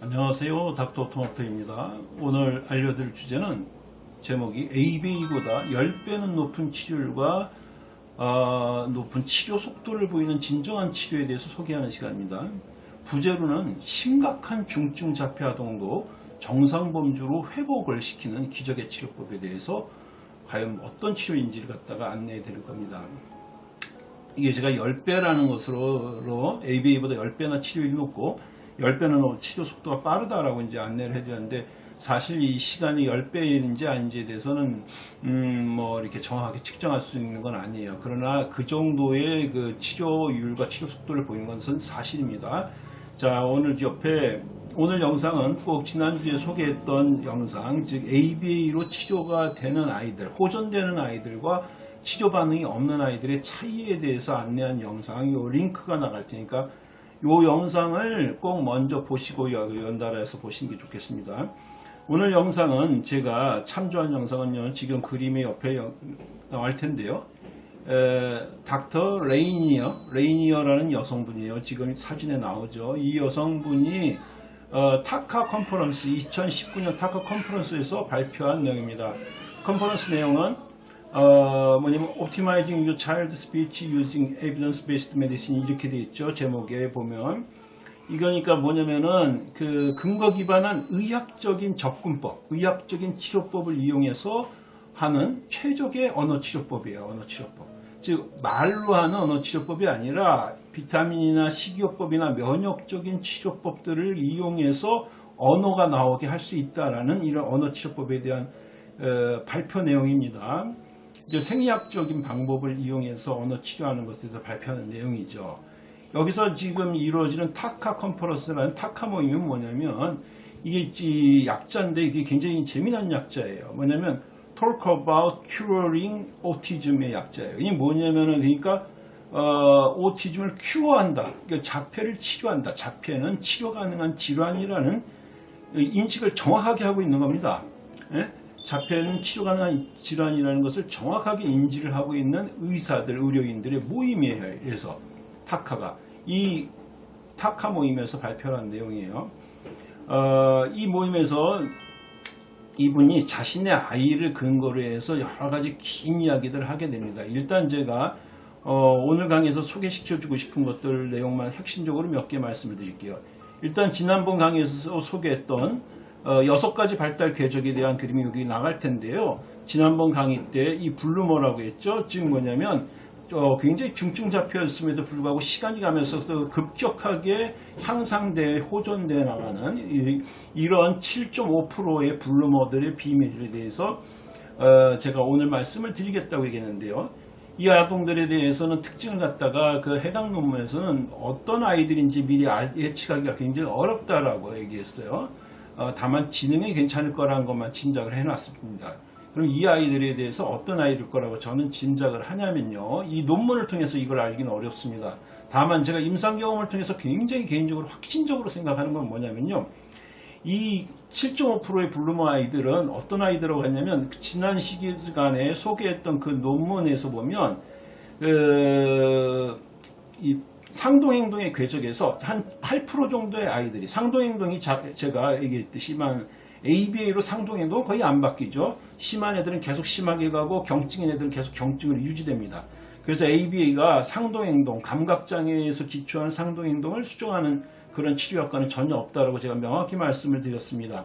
안녕하세요. 닥터 토마토입니다. 오늘 알려드릴 주제는 제목이 ABA보다 10배는 높은 치료율과 아, 높은 치료 속도를 보이는 진정한 치료에 대해서 소개하는 시간입니다. 부제로는 심각한 중증 자폐 아동도 정상 범주로 회복을 시키는 기적의 치료법에 대해서 과연 어떤 치료인지를 갖다가 안내해 드릴 겁니다. 이게 제가 10배라는 것으로 ABA보다 10배나 치료율이 높고 10배는 치료 속도가 빠르다라고 이제 안내를 해드렸는데 사실 이 시간이 10배인지 아닌지에 대해서는 음 뭐 이렇게 정확하게 측정할 수 있는 건 아니에요. 그러나 그 정도의 그 치료율과 치료 속도를 보이는 것은 사실입니다. 자 오늘 옆에 오늘 영상은 꼭 지난주에 소개했던 영상 즉 ABA로 치료가 되는 아이들 호전되는 아이들과 치료 반응이 없는 아이들의 차이에 대해서 안내한 영상 요 링크가 나갈 테니까 요 영상을 꼭 먼저 보시고 연달아서 보시는 게 좋겠습니다. 오늘 영상은 제가 참조한 영상은요 지금 그림의 옆에 나올 텐데요. 에, 닥터 레이니어, 레이니어라는 여성분이에요. 지금 사진에 나오죠. 이 여성분이 어, TACA 컨퍼런스 2019년 TACA 컨퍼런스에서 발표한 내용입니다. 컨퍼런스 내용은 어, 뭐냐면 Optimizing Your Child Speech Using Evidence-Based Medicine 이렇게 돼 있죠. 제목에 보면 이거니까 뭐냐면은 그 근거 기반한 의학적인 접근법, 의학적인 치료법을 이용해서 하는 최적의 언어 치료법이에요. 언어 치료법. 즉 말로 하는 언어 치료법이 아니라 비타민이나 식이요법이나 면역적인 치료법들을 이용해서 언어가 나오게 할 수 있다라는 이런 언어 치료법에 대한 어, 발표 내용입니다. 이제 생리학적인 방법을 이용해서 언어 치료하는 것에 대해서 발표하는 내용이죠. 여기서 지금 이루어지는 타카 컨퍼런스라는 타카 모임이 뭐냐면 이게 약자인데 이게 굉장히 재미난 약자예요. 뭐냐면 Talk about curing autism의 약자예요. 이게 뭐냐면은 그러니까 어, 오티즘을 큐어한다. 그러니까 자폐를 치료한다. 자폐는 치료 가능한 질환이라는 인식을 정확하게 하고 있는 겁니다. 예? 자폐는 치료 가능한 질환이라는 것을 정확하게 인지를 하고 있는 의사들, 의료인들의 모임이에요. 그래서 타카가 이 타카 모임에서 발표한 내용이에요. 어, 이 모임에서 이분이 자신의 아이를 근거로 해서 여러 가지 긴 이야기들을 하게 됩니다. 일단 제가 어, 오늘 강의에서 소개시켜주고 싶은 것들 내용만 핵심적으로 몇 개 말씀을 드릴게요. 일단 지난번 강의에서 소개했던 어, 여섯 가지 발달 궤적에 대한 그림이 여기 나갈 텐데요. 지난번 강의 때 이 블루머라고 했죠. 즉 뭐냐면 어, 굉장히 중증 잡혀있음에도 불구하고 시간이 가면서 급격하게 향상돼 호전돼 나가는 이, 런 7.5%의 블루머들의 비밀에 대해서 어, 제가 오늘 말씀을 드리겠다고 얘기했는데요. 이 아동들에 대해서는 특징을 갖다가 그 해당 논문에서는 어떤 아이들인지 미리 아, 예측하기가 굉장히 어렵다라고 얘기했어요. 어, 다만 지능이 괜찮을 거라는 것만 짐작을 해놨습니다. 그럼 이 아이들에 대해서 어떤 아이일 거라고 저는 짐작을 하냐면요. 이 논문을 통해서 이걸 알기는 어렵습니다. 다만 제가 임상 경험을 통해서 굉장히 개인적으로 확신적으로 생각하는 건 뭐냐면요. 이 7.5%의 bloomer 아이들은 어떤 아이들이라고 했냐면 지난 시간에 소개했던 그 논문에서 보면 그, 이 상동행동의 궤적에서 한 8% 정도의 아이들이 상동행동이 제가 얘기했듯이 만 ABA로 상동행동 거의 안 바뀌죠. 심한 애들은 계속 심하게 가고 경증인 애들은 계속 경증으로 유지됩니다. 그래서 ABA가 상동행동, 감각장애에서 기초한 상동행동을 수정하는 그런 치료 효과는 전혀 없다고 제가 명확히 말씀을 드렸습니다.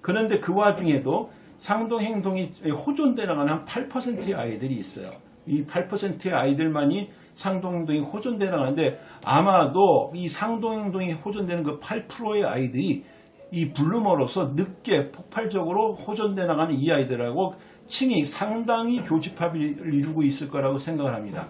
그런데 그 와중에도 상동행동이 호전돼 나가는 한 8%의 아이들이 있어요. 이 8%의 아이들만이 상동행동이 호전돼 나가는데 아마도 이 상동행동이 호전되는 그 8%의 아이들이 이 블루머로서 늦게 폭발적으로 호전돼 나가는 이 아이들하고 층이 상당히 교집합을 이루고 있을 거라고 생각을 합니다.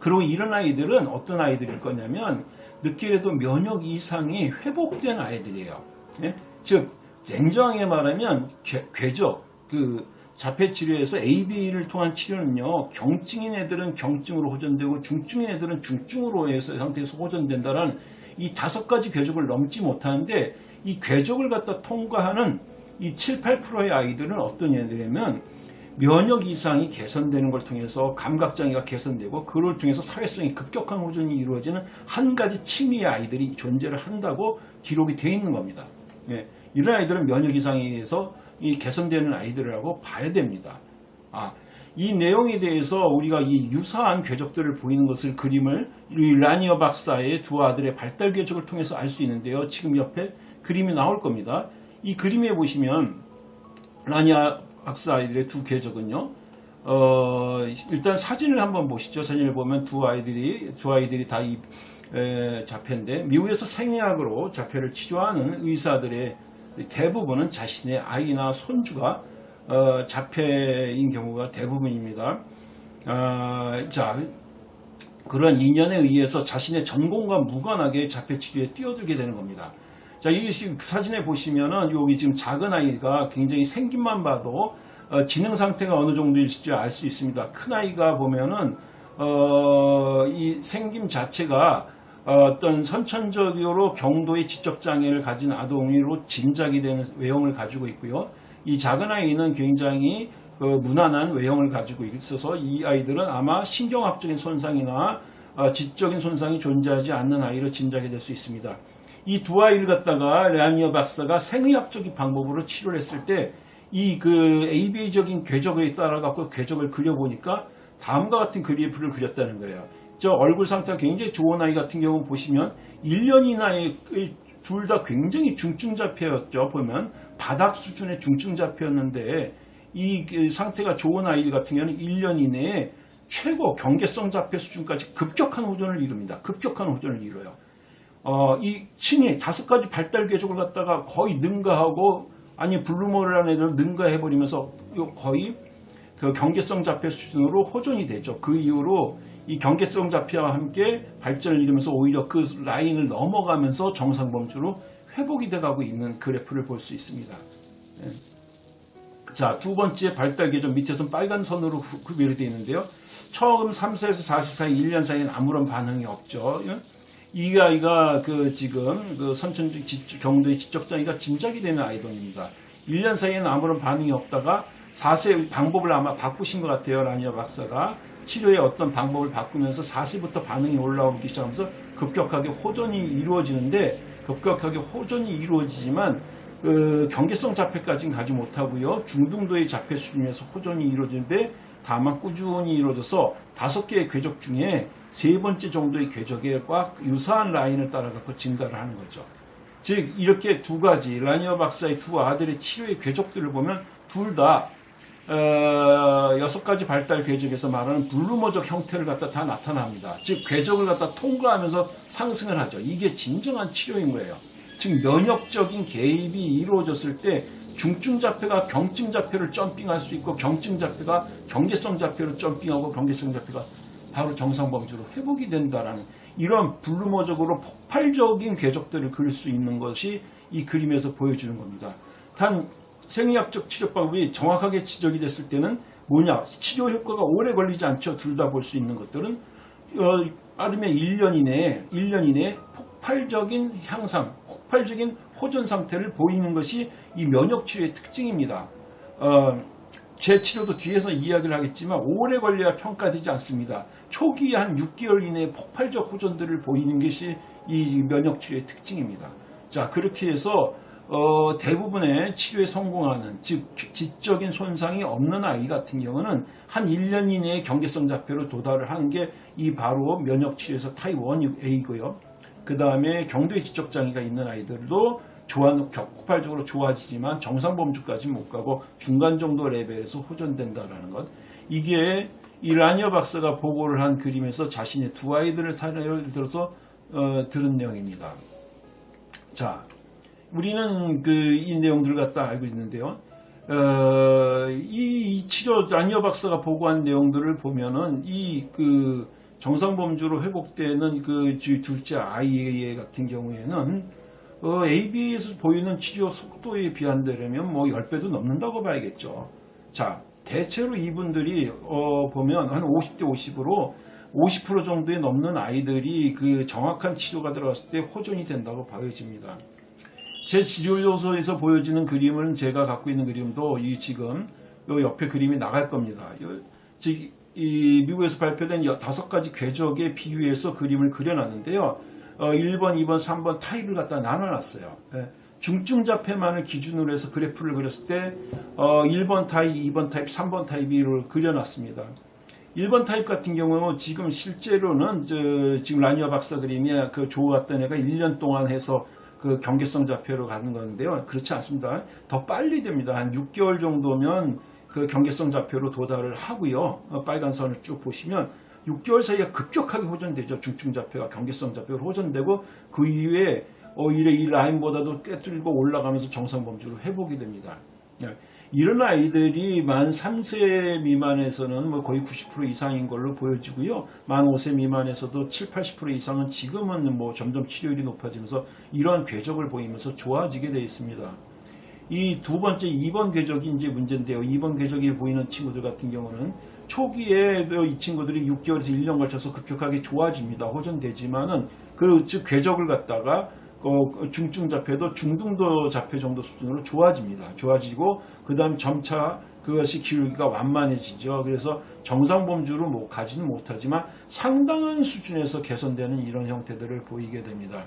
그리고 이런 아이들은 어떤 아이들일 거냐면 늦게라도 면역 이상이 회복된 아이들이에요. 예? 즉 냉정하게 말하면 궤적 그 자폐 치료에서 AB를 통한 치료는요 경증인 애들은 경증으로 호전되고 중증인 애들은 중증으로 해서 상태에서 호전된다라는 이 다섯 가지 궤적을 넘지 못하는데 이 궤적을 갖다 통과하는 이 7, 8%의 아이들은 어떤 애들이냐면 면역 이상이 개선되는 걸 통해서 감각장애가 개선되고 그걸 통해서 사회성이 급격한 호전이 이루어지는 한 가지 층위의 아이들이 존재를 한다고 기록이 되어 있는 겁니다. 예, 이런 아이들은 면역 이상에 의해서 이 개선되는 아이들이라고 봐야 됩니다. 아, 이 내용에 대해서 우리가 이 유사한 궤적들을 보이는 것을 그림을 이 라니어 박사의 두 아들의 발달 궤적을 통해서 알 수 있는데요. 지금 옆에 그림이 나올 겁니다. 이 그림에 보시면 라니아 박사 아이들의 두 궤적은요. 어, 일단 사진을 한번 보시죠. 사진을 보면 두 아이들이 두 아이들이 다 이 자폐인데 미국에서 생의학으로 자폐를 치료하는 의사들의 대부분은 자신의 아이나 손주가 어, 자폐인 경우가 대부분입니다. 아, 자, 그런 인연에 의해서 자신의 전공과 무관하게 자폐 치료에 뛰어들게 되는 겁니다. 자, 이 사진에 보시면은 여기 지금 작은 아이가 굉장히 생김만 봐도 어, 지능 상태가 어느 정도일지 알 수 있습니다. 큰 아이가 보면은 어, 이 생김 자체가 어떤 선천적으로 경도의 지적 장애를 가진 아동으로 짐작이 되는 외형을 가지고 있고요. 이 작은 아이는 굉장히 그 무난한 외형을 가지고 있어서 이 아이들은 아마 신경학적인 손상이나 어, 지적인 손상이 존재하지 않는 아이로 짐작이 될 수 있습니다. 이 두 아이를 갖다가 레아니어 박사가 생의학적인 방법으로 치료를 했을 때 이 그 ABA적인 궤적에 따라 갖고 궤적을 그려보니까 다음과 같은 그래프를 그렸다는 거예요. 저 얼굴 상태가 굉장히 좋은 아이 같은 경우 보시면 1년 이나의 둘다 굉장히 중증 자폐였죠. 보면 바닥 수준의 중증 자폐였는데 이 상태가 좋은 아이 같은 경우는 1년 이내에 최고 경계성 자폐 수준까지 급격한 호전을 이룹니다. 급격한 호전을 이뤄요. 어, 이 층이 다섯 가지 발달 궤적을 갖다가 거의 능가하고 아니 bloomer라는 애들 능가해버리면서 거의 그 경계성 자폐 수준으로 호전이 되죠. 그 이후로 이 경계성 자폐와 함께 발전을 이루면서 오히려 그 라인을 넘어가면서 정상 범주로 회복이 돼가고 있는 그래프를 볼 수 있습니다. 예. 자, 두 번째 발달 계정 밑에서는 빨간 선으로 구별이 되어 있는데요. 처음 3세에서 4세 사이 1년 사이에는 아무런 반응이 없죠. 예? 이 아이가 그 지금 그 선천적 경도의 지적 장애가 짐작이 되는 아이동입니다. 1년 사이에는 아무런 반응이 없다가 4세 방법을 아마 바꾸신 것 같아요. 라니아 박사가 치료의 어떤 방법을 바꾸면서 4세부터 반응이 올라오기 시작하면서 급격하게 호전이 이루어지는데 급격하게 호전이 이루어지지만 그 경계성 자폐까지는 가지 못하고요. 중등도의 자폐 수준에서 호전이 이루어지는데 다만 꾸준히 이루어져서 다섯 개의 궤적 중에 세 번째 정도의 궤적에 꽉 유사한 라인을 따라가고 증가를 하는 거죠. 즉 이렇게 두 가지 라니어 박사의 두 아들의 치료의 궤적들을 보면 둘 다 어, 여섯 가지 발달 궤적에서 말하는 블루머적 형태를 갖다 다 나타납니다. 즉 궤적을 갖다 통과하면서 상승을 하죠. 이게 진정한 치료인 거예요. 즉 면역적인 개입이 이루어졌을 때 중증 자폐가 경증 자폐를 점핑할 수 있고 경증 자폐가 경계성 자폐로 점핑하고 경계성 자폐가 바로 정상 범주로 회복이 된다라는 이런 블루머적으로 폭발적인 궤적들을 그릴 수 있는 것이 이 그림에서 보여주는 겁니다. 단 생의학적 치료 방법이 정확하게 지적이 됐을 때는 뭐냐? 치료 효과가 오래 걸리지 않죠. 둘 다 볼 수 있는 것들은. 어, 빠르면 1년 이내에 1년 이내에 폭발적인 향상 폭발적인 호전 상태를 보이는 것이 이 면역 치료의 특징입니다. 어, 제 치료도 뒤에서 이야기를 하겠지만 오래 걸려야 평가되지 않습니다. 초기 한 6개월 이내에 폭발적 호전들을 보이는 것이 이 면역 치료의 특징입니다. 자 그렇게 해서 어, 대부분의 치료에 성공하는 즉 지적인 손상이 없는 아이 같은 경우는 한 1년 이내에 경계성 자폐로 도달을 하는 게이 바로 면역 치료에서 타입 1A고요. 그 다음에 경도의 지적 장애가 있는 아이들도 좋아, 폭발적으로 좋아지지만 정상 범주까지 못 가고 중간 정도 레벨에서 호전된다라는 것. 이게 이 라니어 박사가 보고를 한 그림에서 자신의 두 아이들을 사례를 들어서 어, 들은 내용입니다. 자, 우리는 그 이 내용들을 갖다 알고 있는데요. 어, 이, 이 치료 라니어 박사가 보고한 내용들을 보면은 이 그 정상 범주로 회복되는 그 둘째 아이 같은 경우에는 어, AB에서 보이는 치료 속도에 비한되려면 뭐 10배도 넘는다고 봐야겠죠. 자, 대체로 이분들이 어, 보면 한 50대 50으로 50% 정도에 넘는 아이들이 그 정확한 치료가 들어갔을 때 호전이 된다고 봐야집니다. 제 치료요소에서 보여지는 그림은 제가 갖고 있는 그림도 이 지금 요 옆에 그림이 나갈 겁니다. 이 미국에서 발표된 여- 다섯 가지 궤적에 비유해서 그림을 그려놨는데요. 어, 1번, 2번, 3번 타입을 갖다 나눠놨어요. 예. 중증 자폐만을 기준으로 해서 그래프를 그렸을 때 어, 1번 타입, 2번 타입, 3번 타입을 그려놨습니다. 1번 타입 같은 경우는 지금 실제로는 저, 지금 라니어 박사 그림이 그 좋았던 애가 1년 동안 해서 그 경계성 자폐로 가는 건데요. 그렇지 않습니다. 더 빨리 됩니다. 한 6개월 정도면 그 경계성 자폐로 도달을 하고요. 어, 빨간 선을 쭉 보시면 6개월 사이에 급격하게 호전되죠. 중증 자폐가 경계성 자폐로 호전되고 그 이후에 오히려 이 라인보다도 꿰뚫고 올라가면서 정상 범주로 회복이 됩니다. 예. 이런 아이들이 만 3세 미만에서는 뭐 거의 90% 이상인 걸로 보여지고요. 만 5세 미만에서도 7, 80% 이상은 지금은 뭐 점점 치료율이 높아지면서 이러한 궤적을 보이면서 좋아지게 되어 있습니다. 이 두 번째 2번 궤적이 이제 문제인데요. 2번 궤적이 보이는 친구들 같은 경우는 초기에도 이 친구들이 6개월에서 1년 걸쳐서 급격하게 좋아집니다. 호전되지만은 그 즉 궤적을 갖다가 어, 중증 자폐도 중등도 자폐 정도 수준으로 좋아집니다. 좋아지고 그 다음 점차 그것이 기울기가 완만해지죠. 그래서 정상 범주로 뭐 가지는 못하지만 상당한 수준에서 개선되는 이런 형태들을 보이게 됩니다.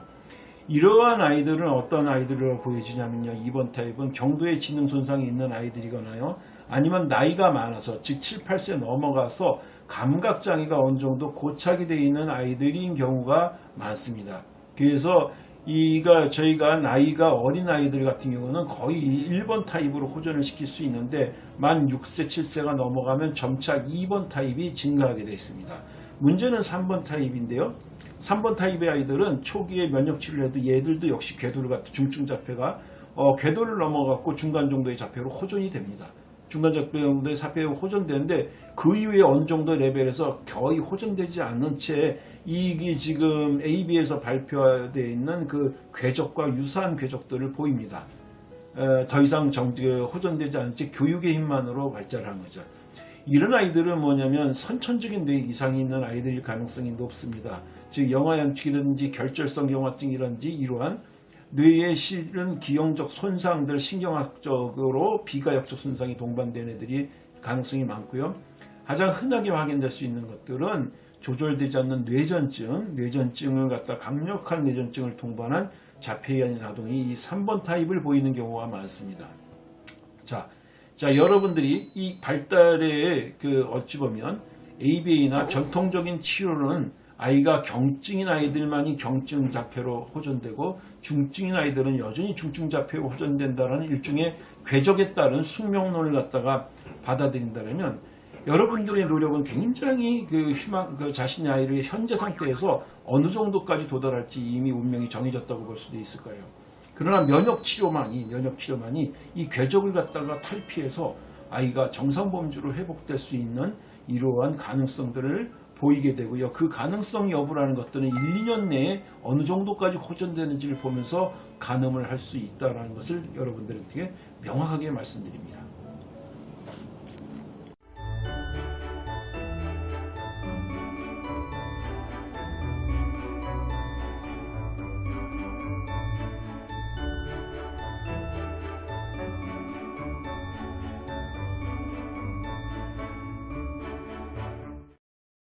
이러한 아이들은 어떤 아이들로 보여지냐면요. 2번 타입은 경도의 지능 손상이 있는 아이들이거나요. 아니면 나이가 많아서 즉 7, 8세 넘어가서 감각 장애가 어느 정도 고착이 되어 있는 아이들인 경우가 많습니다. 그래서 이가 저희가 나이가 어린 아이들 같은 경우는 거의 1번 타입으로 호전을 시킬 수 있는데 만 6세, 7세가 넘어가면 점차 2번 타입이 증가하게 되어 있습니다. 문제는 3번 타입인데요. 3번 타입의 아이들은 초기에 면역 치료를 해도 얘들도 역시 궤도를 갖다 중증 자폐가 어, 궤도를 넘어갔고 중간 정도의 자폐로 호전이 됩니다. 중간 자폐 정도의 자폐로 호전되는데 그 이후에 어느 정도 레벨에서 거의 호전되지 않는 채 이게 지금 AB에서 발표되어 있는 그 궤적과 유사한 궤적들을 보입니다. 에, 더 이상 정, 그 호전되지 않은 채 교육의 힘만으로 발달한 거죠. 이런 아이들은 뭐냐면 선천적인 뇌 이상이 있는 아이들일 가능성이 높습니다. 즉 영아 연축이라든지 결절성 영화증이라든지 이러한 뇌에 실은 기형적 손상들 신경학적으로 비가역적 손상이 동반된 애들이 가능성이 많고요. 가장 흔하게 확인될 수 있는 것들은 조절되지 않는 뇌전증, 뇌전증을 갖다 강력한 뇌전증을 동반한 자폐이한 아동이 이 3번 타입을 보이는 경우가 많습니다. 자, 자 여러분들이 이 발달의 그 어찌 보면 ABA나 전통적인 치료는 아이가 경증인 아이들만이 경증 자폐로 호전되고 중증인 아이들은 여전히 중증 자폐로 호전된다는 일종의 궤적에 따른 숙명론을 갖다가 받아들인다면 여러분들의 노력은 굉장히 그 희망, 그 자신의 아이를 현재 상태에서 어느 정도까지 도달할지 이미 운명이 정해졌다고 볼 수도 있을 거예요. 그러나 면역 치료만이 면역 치료만이 이 궤적을 갖다가 탈피해서 아이가 정상 범주로 회복될 수 있는 이러한 가능성들을 보이게 되고요. 그 가능성 여부라는 것들은 1, 2년 내에 어느 정도까지 호전되는지를 보면서 가늠을 할 수 있다는 것을 여러분들에게 명확하게 말씀드립니다.